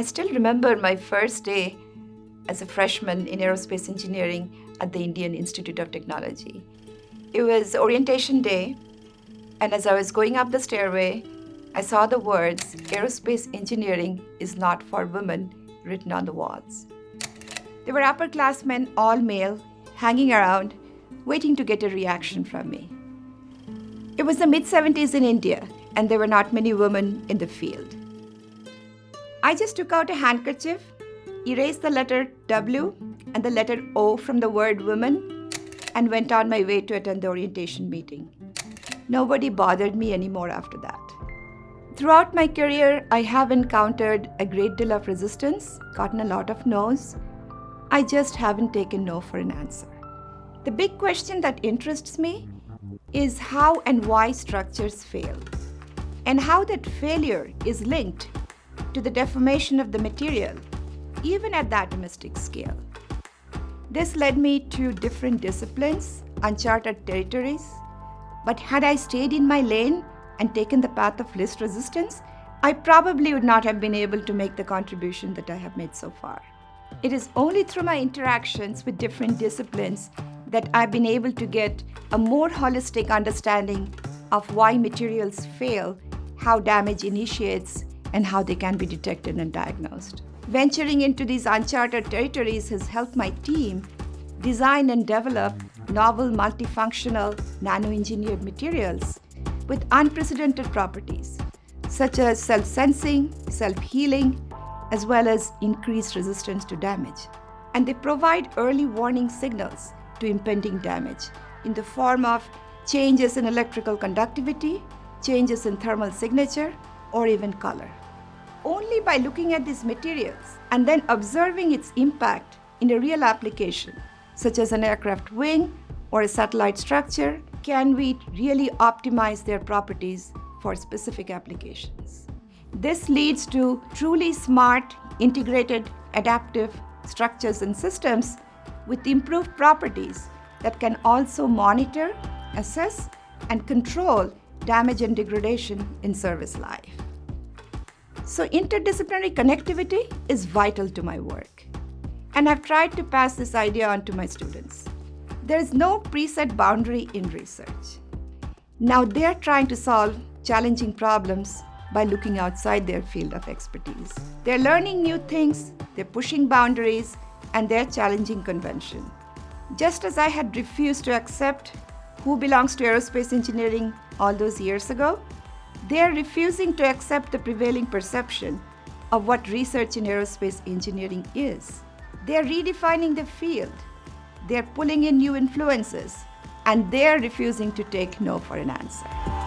I still remember my first day as a freshman in aerospace engineering at the Indian Institute of Technology. It was orientation day, and as I was going up the stairway, I saw the words, Aerospace Engineering is not for women, written on the walls. There were upperclassmen, all male, hanging around, waiting to get a reaction from me. It was the mid 70s in India, and there were not many women in the field. I just took out a handkerchief, erased the letter W and the letter O from the word woman, and went on my way to attend the orientation meeting. Nobody bothered me anymore after that. Throughout my career, I have encountered a great deal of resistance, gotten a lot of no's. I just haven't taken no for an answer. The big question that interests me is how and why structures fail, and how that failure is linked to the deformation of the material, even at the atomistic scale. This led me to different disciplines, uncharted territories, but had I stayed in my lane, and taken the path of least resistance, I probably would not have been able to make the contribution that I have made so far. It is only through my interactions with different disciplines that I've been able to get a more holistic understanding of why materials fail, how damage initiates, and how they can be detected and diagnosed. Venturing into these uncharted territories has helped my team design and develop novel multifunctional nano-engineered materials with unprecedented properties, such as self-sensing, self-healing, as well as increased resistance to damage. And they provide early warning signals to impending damage in the form of changes in electrical conductivity, changes in thermal signature, or even color. Only by looking at these materials and then observing its impact in a real application, such as an aircraft wing or a satellite structure, can we really optimize their properties for specific applications. This leads to truly smart, integrated, adaptive structures and systems with improved properties that can also monitor, assess, and control damage and degradation in service life. So interdisciplinary connectivity is vital to my work. And I've tried to pass this idea on to my students. There is no preset boundary in research. Now they're trying to solve challenging problems by looking outside their field of expertise. They're learning new things, they're pushing boundaries, and they're challenging convention. Just as I had refused to accept who belongs to aerospace engineering all those years ago, they're refusing to accept the prevailing perception of what research in aerospace engineering is. They're redefining the field they're pulling in new influences, and they're refusing to take no for an answer.